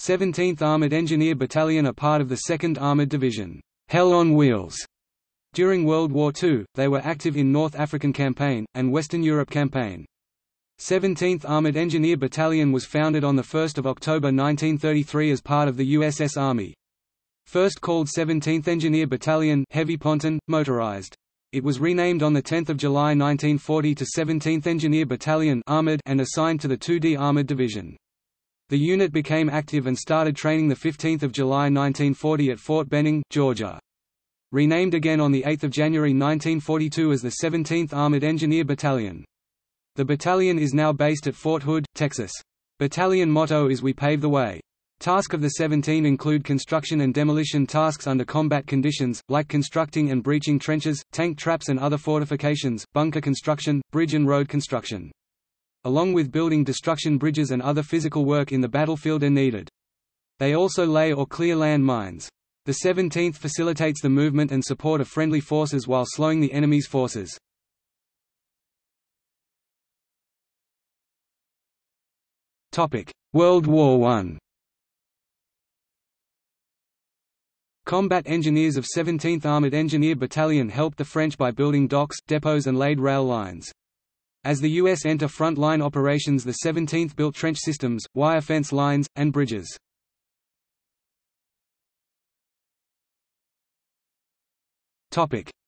17th Armored Engineer Battalion are part of the 2nd Armored Division, Hell on Wheels. During World War II, they were active in North African Campaign, and Western Europe Campaign. 17th Armored Engineer Battalion was founded on 1 October 1933 as part of the USS Army. First called 17th Engineer Battalion Heavy Ponton, motorized. It was renamed on 10 July 1940 to 17th Engineer Battalion Armored and assigned to the 2D Armored Division. The unit became active and started training 15 July 1940 at Fort Benning, Georgia. Renamed again on 8 January 1942 as the 17th Armored Engineer Battalion. The battalion is now based at Fort Hood, Texas. Battalion motto is We Pave the Way. Task of the 17 include construction and demolition tasks under combat conditions, like constructing and breaching trenches, tank traps and other fortifications, bunker construction, bridge and road construction. Along with building destruction bridges and other physical work in the battlefield are needed. They also lay or clear land mines. The 17th facilitates the movement and support of friendly forces while slowing the enemy's forces. World War I Combat engineers of 17th Armored Engineer Battalion helped the French by building docks, depots and laid rail lines. As the U.S. enter front-line operations the 17th built trench systems, wire fence lines, and bridges.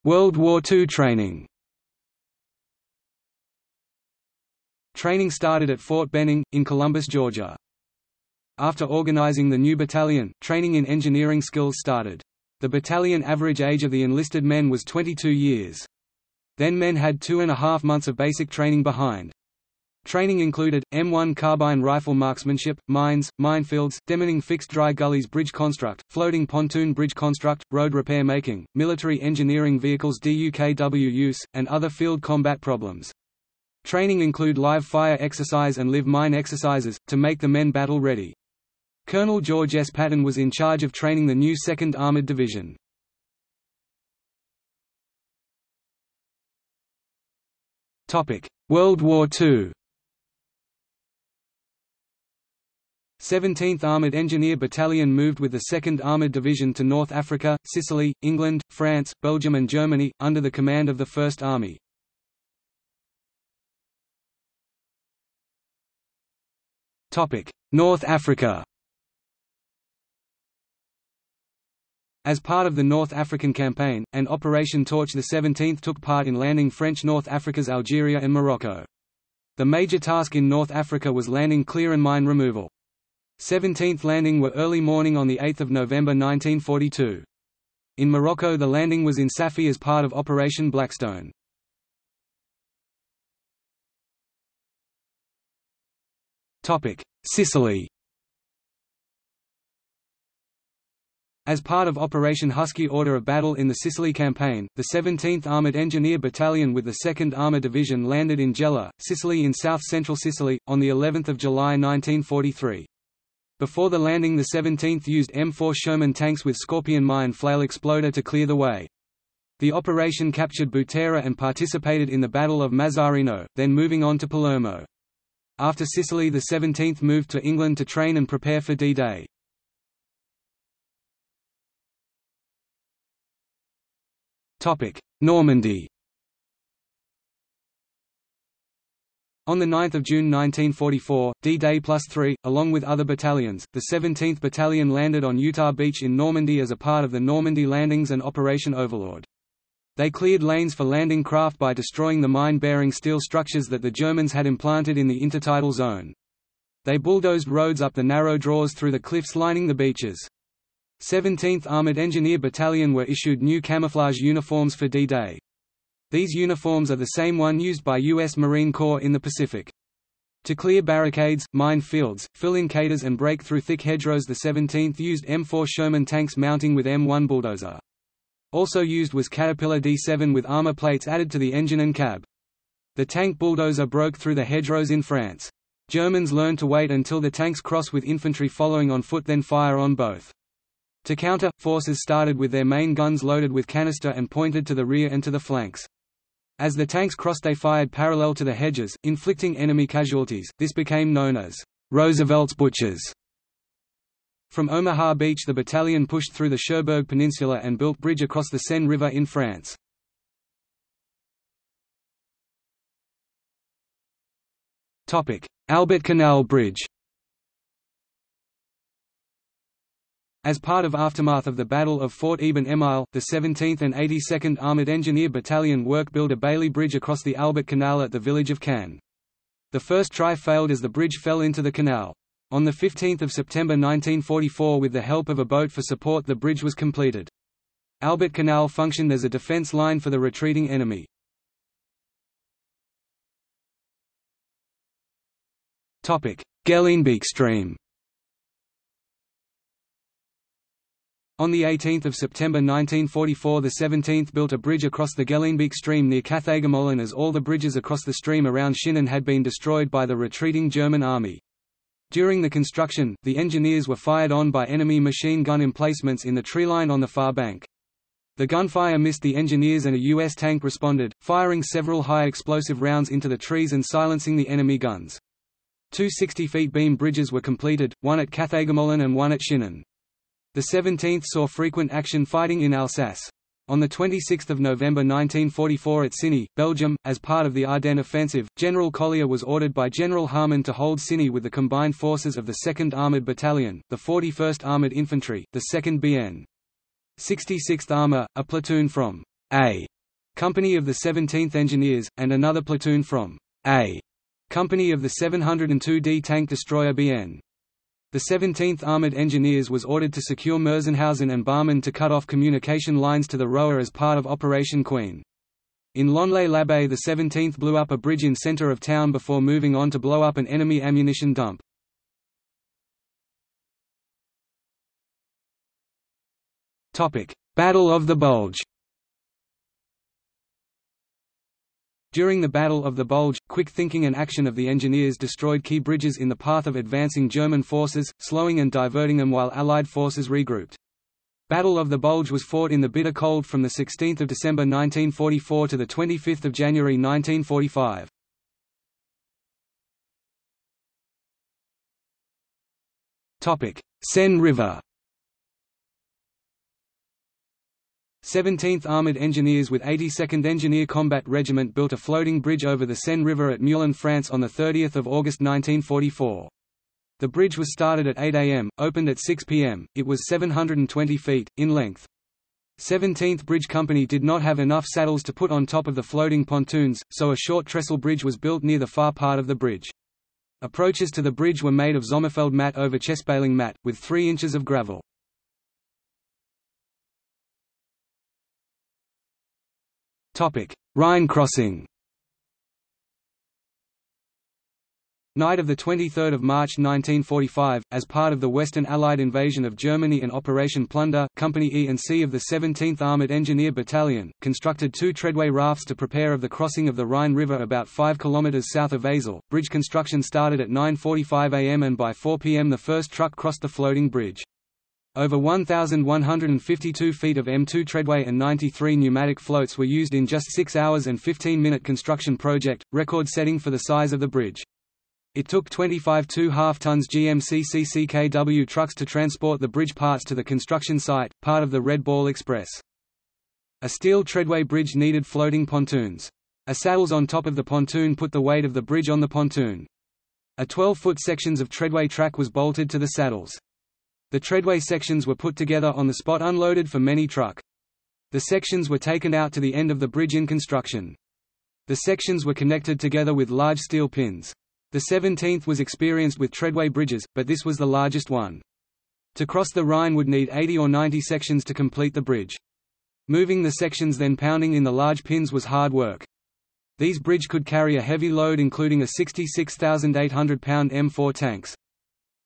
World War II training Training started at Fort Benning, in Columbus, Georgia. After organizing the new battalion, training in engineering skills started. The battalion average age of the enlisted men was 22 years. Then men had two and a half months of basic training behind. Training included, M1 carbine rifle marksmanship, mines, minefields, demining fixed dry gullies bridge construct, floating pontoon bridge construct, road repair making, military engineering vehicles DUKW use, and other field combat problems. Training include live fire exercise and live mine exercises, to make the men battle ready. Colonel George S. Patton was in charge of training the new 2nd Armored Division. World War II 17th Armoured Engineer Battalion moved with the 2nd Armoured Division to North Africa, Sicily, England, France, Belgium and Germany, under the command of the First Army. North Africa As part of the North African Campaign, and Operation Torch the 17th took part in landing French North Africa's Algeria and Morocco. The major task in North Africa was landing clear and mine removal. 17th landing were early morning on 8 November 1942. In Morocco the landing was in Safi as part of Operation Blackstone. Sicily As part of Operation Husky Order of Battle in the Sicily Campaign, the 17th Armoured Engineer Battalion with the 2nd Armour Division landed in Gela, Sicily in south-central Sicily, on of July 1943. Before the landing the 17th used M4 Sherman tanks with Scorpion mine flail exploder to clear the way. The operation captured Butera and participated in the Battle of Mazzarino, then moving on to Palermo. After Sicily the 17th moved to England to train and prepare for D-Day. Normandy On 9 June 1944, D-Day plus 3, along with other battalions, the 17th Battalion landed on Utah Beach in Normandy as a part of the Normandy Landings and Operation Overlord. They cleared lanes for landing craft by destroying the mine-bearing steel structures that the Germans had implanted in the intertidal zone. They bulldozed roads up the narrow draws through the cliffs lining the beaches. 17th Armored Engineer Battalion were issued new camouflage uniforms for D-Day. These uniforms are the same one used by U.S. Marine Corps in the Pacific. To clear barricades, mine fields, fill in cadres and break through thick hedgerows the 17th used M4 Sherman tanks mounting with M1 bulldozer. Also used was Caterpillar D7 with armor plates added to the engine and cab. The tank bulldozer broke through the hedgerows in France. Germans learned to wait until the tanks cross with infantry following on foot then fire on both. To counter, forces started with their main guns loaded with canister and pointed to the rear and to the flanks. As the tanks crossed they fired parallel to the hedges, inflicting enemy casualties, this became known as Roosevelt's Butchers. From Omaha Beach the battalion pushed through the Cherbourg Peninsula and built bridge across the Seine River in France. Albert Canal Bridge As part of aftermath of the Battle of Fort Eben-Emael, the 17th and 82nd Armoured Engineer Battalion work build a Bailey Bridge across the Albert Canal at the village of Kanne. The first try failed as the bridge fell into the canal. On 15 September 1944 with the help of a boat for support the bridge was completed. Albert Canal functioned as a defence line for the retreating enemy. Geleenbeek stream On 18 September 1944 the 17th built a bridge across the Geleenbeek stream near Cathaegermolen as all the bridges across the stream around Schinnen had been destroyed by the retreating German army. During the construction, the engineers were fired on by enemy machine gun emplacements in the treeline on the far bank. The gunfire missed the engineers and a U.S. tank responded, firing several high explosive rounds into the trees and silencing the enemy guns. Two 60-feet beam bridges were completed, one at Cathaegermolen and one at Schinnen. The 17th saw frequent action fighting in Alsace. On 26 November 1944 at Ciney, Belgium, as part of the Ardennes offensive, General Collier was ordered by General Harmon to hold Ciney with the combined forces of the 2nd Armoured Battalion, the 41st Armoured Infantry, the 2nd BN. 66th Armour, a platoon from A Company of the 17th Engineers, and another platoon from A Company of the 702d Tank Destroyer BN. The 17th Armored Engineers was ordered to secure Merzenhausen and Barmen to cut off communication lines to the Roer as part of Operation Queen. In Lonlay-l'Abbé the 17th blew up a bridge in center of town before moving on to blow up an enemy ammunition dump. Battle of the Bulge During the Battle of the Bulge, quick thinking and action of the engineers destroyed key bridges in the path of advancing German forces, slowing and diverting them while Allied forces regrouped. Battle of the Bulge was fought in the bitter cold from 16 December 1944 to 25 January 1945. Seine River 17th Armoured Engineers with 82nd Engineer Combat Regiment built a floating bridge over the Seine River at Meulan, France on 30 August 1944. The bridge was started at 8 am, opened at 6 pm, it was 720 feet, in length. 17th Bridge Company did not have enough saddles to put on top of the floating pontoons, so a short trestle bridge was built near the far part of the bridge. Approaches to the bridge were made of Sommerfeld mat over chespaling mat, with 3 inches of gravel. Rhine crossing Night of 23 March 1945, as part of the Western Allied invasion of Germany and Operation Plunder, Company E and C of the 17th Armoured Engineer Battalion, constructed two treadway rafts to prepare of the crossing of the Rhine River about 5 km south of Wesel. Bridge construction started at 9.45 am and by 4 pm the first truck crossed the floating bridge. Over 1,152 feet of M2 treadway and 93 pneumatic floats were used in just 6 hours and 15-minute construction project, record-setting for the size of the bridge. It took 25 2.5 tons GMC CCKW trucks to transport the bridge parts to the construction site, part of the Red Ball Express. A steel treadway bridge needed floating pontoons. A saddles on top of the pontoon put the weight of the bridge on the pontoon. A 12-foot sections of treadway track was bolted to the saddles. The treadway sections were put together on the spot unloaded for many truck. The sections were taken out to the end of the bridge in construction. The sections were connected together with large steel pins. The 17th was experienced with treadway bridges, but this was the largest one. To cross the Rhine would need 80 or 90 sections to complete the bridge. Moving the sections then pounding in the large pins was hard work. These bridge could carry a heavy load including a 66,800-pound M4 tanks.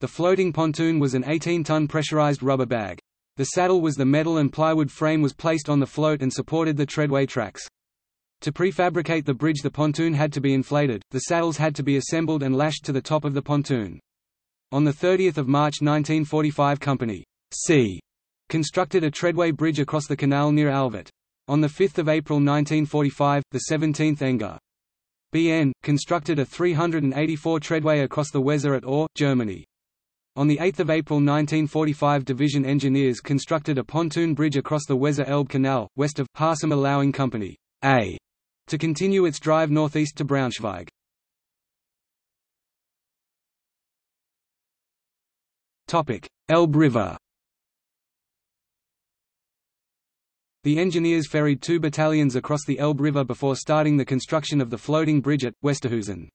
The floating pontoon was an 18-ton pressurized rubber bag. The saddle was the metal and plywood frame was placed on the float and supported the treadway tracks. To prefabricate the bridge the pontoon had to be inflated, the saddles had to be assembled and lashed to the top of the pontoon. On 30 March 1945 Company C constructed a treadway bridge across the canal near Alvet. On 5 April 1945, the 17th Enger BN, constructed a 384 treadway across the Weser at Aue, Germany. On 8 April 1945 Division engineers constructed a pontoon bridge across the Weser Elbe Canal, west of, Harsum allowing Company A to continue its drive northeast to Braunschweig. Elbe River The engineers ferried two battalions across the Elbe River before starting the construction of the floating bridge at, Westerhusen.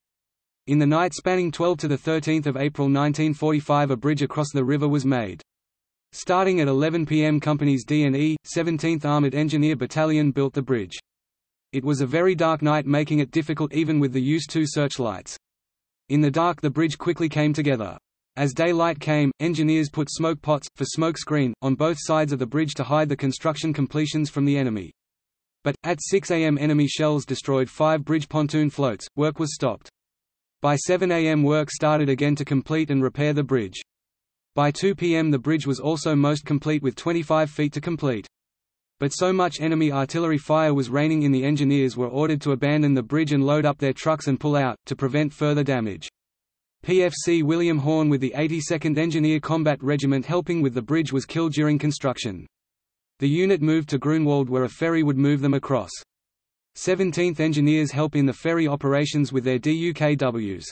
In the night spanning 12 to 13 April 1945 a bridge across the river was made. Starting at 11 pm Companies D and E, 17th Armoured Engineer Battalion built the bridge. It was a very dark night making it difficult even with the use two searchlights. In the dark the bridge quickly came together. As daylight came, engineers put smoke pots, for smoke screen, on both sides of the bridge to hide the construction completions from the enemy. But, at 6 am enemy shells destroyed five bridge pontoon floats, work was stopped. By 7 am work started again to complete and repair the bridge. By 2 pm the bridge was also most complete with 25 feet to complete. But so much enemy artillery fire was raining in the engineers were ordered to abandon the bridge and load up their trucks and pull out, to prevent further damage. PFC William Horn with the 82nd Engineer Combat Regiment helping with the bridge was killed during construction. The unit moved to Grunwald where a ferry would move them across. 17th Engineers help in the ferry operations with their DUKWs.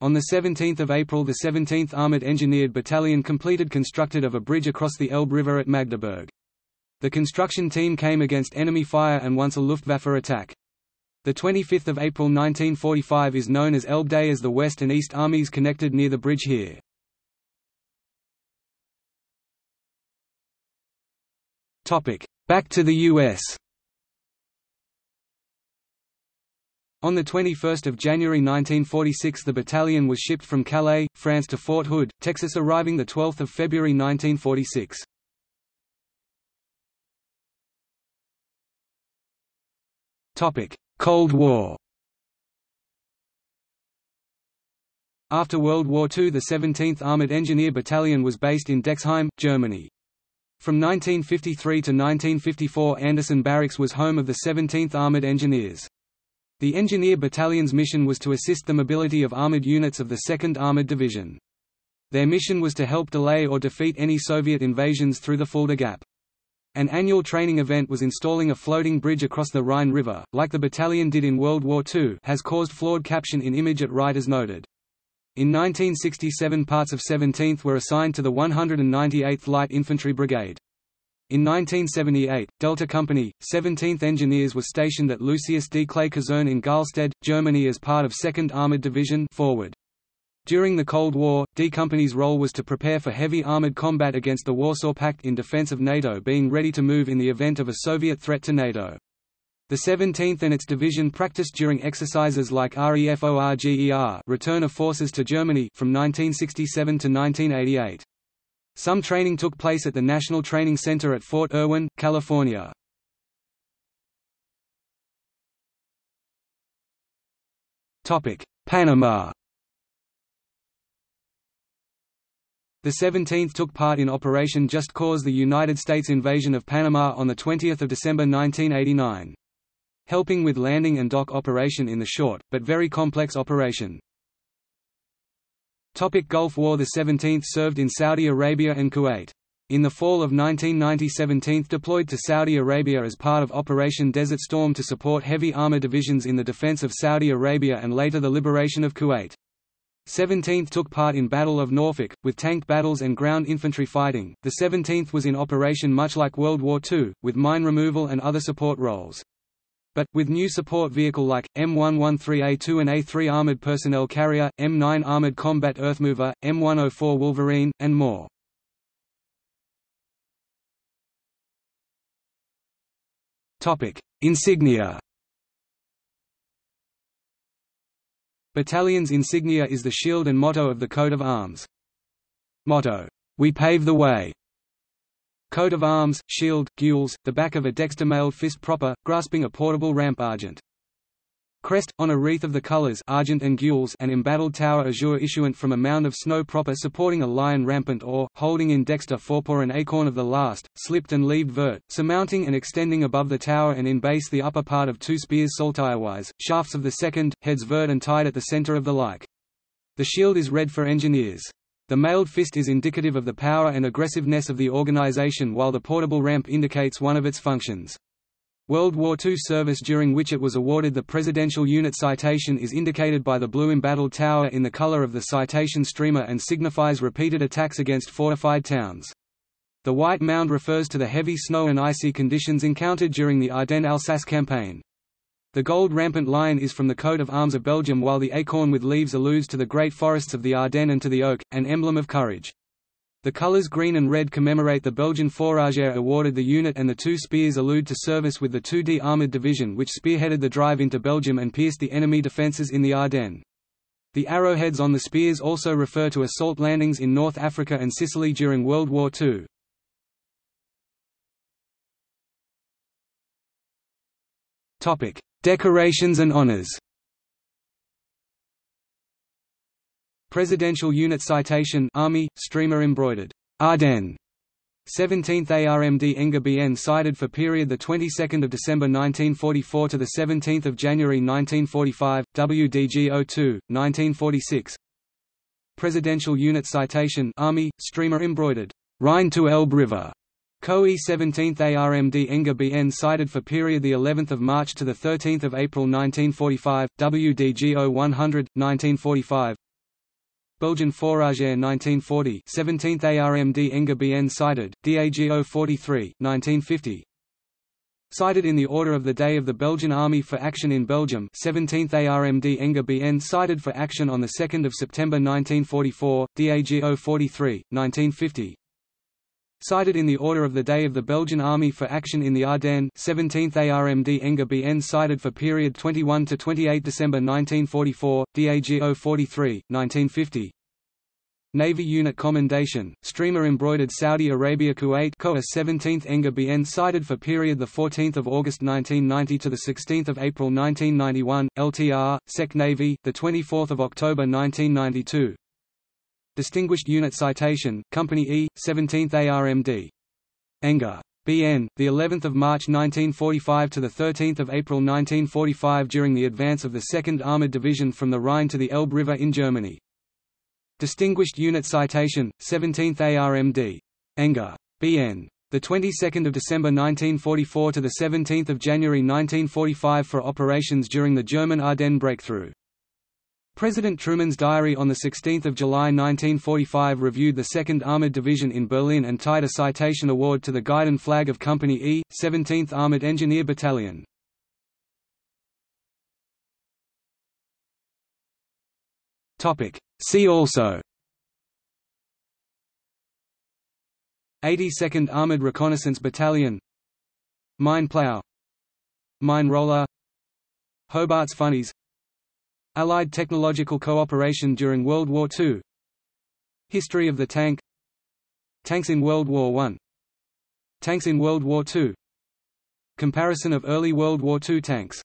On 17 April the 17th Armoured Engineered Battalion completed constructed of a bridge across the Elbe River at Magdeburg. The construction team came against enemy fire and once a Luftwaffe attack. The 25th of April 1945 is known as Elbe Day as the West and East armies connected near the bridge here. Back to the US. On 21 January 1946 the battalion was shipped from Calais, France to Fort Hood, Texas arriving 12 February 1946. Cold War After World War II the 17th Armoured Engineer Battalion was based in Dexheim, Germany. From 1953 to 1954 Anderson Barracks was home of the 17th Armoured Engineers. The Engineer Battalion's mission was to assist the mobility of armoured units of the 2nd Armoured Division. Their mission was to help delay or defeat any Soviet invasions through the Fulda Gap. An annual training event was installing a floating bridge across the Rhine River, like the battalion did in World War II has caused flawed caption in image at right as noted. In 1967 parts of 17th were assigned to the 198th Light Infantry Brigade. In 1978, Delta Company, 17th Engineers was stationed at Lucius D. Clay Kaserne in Garlstedt, Germany as part of 2nd Armored Division forward. During the Cold War, D Company's role was to prepare for heavy armored combat against the Warsaw Pact in defense of NATO being ready to move in the event of a Soviet threat to NATO. The 17th and its division practiced during exercises like REFORGER Return of Forces to Germany from 1967 to 1988. Some training took place at the National Training Center at Fort Irwin, California. Panama The 17th took part in Operation Just Cause the United States invasion of Panama on 20 December 1989. Helping with landing and dock operation in the short, but very complex operation. Topic Gulf War The 17th served in Saudi Arabia and Kuwait. In the fall of 1990 17th deployed to Saudi Arabia as part of Operation Desert Storm to support heavy armor divisions in the defense of Saudi Arabia and later the liberation of Kuwait. 17th took part in Battle of Norfolk, with tank battles and ground infantry fighting. The 17th was in operation much like World War II, with mine removal and other support roles. But, with new support vehicle like, M113A2 and A3 Armored Personnel Carrier, M9 Armored Combat Earthmover, M104 Wolverine, and more. Insignia Battalion's insignia is the shield and motto of the coat of arms. Motto, "'We pave the way' Coat of arms, shield, gules, the back of a dexter-mailed fist proper, grasping a portable ramp argent. Crest, on a wreath of the colors argent and gules an embattled tower azure issuant from a mound of snow proper supporting a lion rampant or, holding in dexter forepaw an acorn of the last, slipped and leaved vert, surmounting and extending above the tower and in base the upper part of two spears saltirewise, shafts of the second, heads vert and tied at the center of the like. The shield is red for engineers. The mailed fist is indicative of the power and aggressiveness of the organization while the portable ramp indicates one of its functions. World War II service during which it was awarded the Presidential Unit Citation is indicated by the blue embattled tower in the color of the citation streamer and signifies repeated attacks against fortified towns. The white mound refers to the heavy snow and icy conditions encountered during the Ardennes-Alsace campaign. The gold rampant lion is from the coat of arms of Belgium while the acorn with leaves alludes to the great forests of the Ardennes and to the oak, an emblem of courage. The colors green and red commemorate the Belgian Fourragère awarded the unit and the two spears allude to service with the 2D Armoured Division which spearheaded the drive into Belgium and pierced the enemy defences in the Ardennes. The arrowheads on the spears also refer to assault landings in North Africa and Sicily during World War II. Decorations and honors. Presidential Unit Citation Army, streamer embroidered, Ardennes. 17th ARMD Enga BN cited for period the 22nd of December 1944 to the 17th of January 1945 WDG 02 1946 Presidential Unit Citation Army streamer embroidered. Rhine to Elbe River COE 17th ARMD Enga BN cited for period the 11th of March to the 13th of April 1945 WDG 0100 1945 Belgian Fourragère 1940 17th ARMD Enga BN cited, DAGO 43 1950 Cited in the order of the day of the Belgian Army for action in Belgium 17th ARMD Enga BN cited for action on 2 September 1944, DAGO 43, 1950 Cited in the order of the day of the Belgian Army for action in the Ardennes 17th ARMD Enga BN cited for period 21 to 28 December 1944, DAGO 43, 1950 Navy Unit Commendation, streamer embroidered Saudi Arabia Kuwait COA 17th Enga BN cited for period 14 August 1990 to 16 April 1991, LTR, Sec Navy, 24 October 1992 Distinguished Unit Citation, Company E, 17th ARMD. Enga. BN, the 11th of March 1945 to the 13th of April 1945 during the advance of the 2nd Armored Division from the Rhine to the Elbe River in Germany. Distinguished Unit Citation, 17th ARMD. Enga. BN. The 22nd of December 1944 to the 17th of January 1945 for operations during the German Ardennes breakthrough. President Truman's diary on 16 July 1945 reviewed the 2nd Armored Division in Berlin and tied a citation award to the Guidon flag of Company E, 17th Armored Engineer Battalion. See also. 82nd Armored Reconnaissance Battalion. Mine plow. Mine roller. Hobart's Funnies Allied technological cooperation during World War II History of the tank. Tanks in World War I Tanks in World War II Comparison of early World War II tanks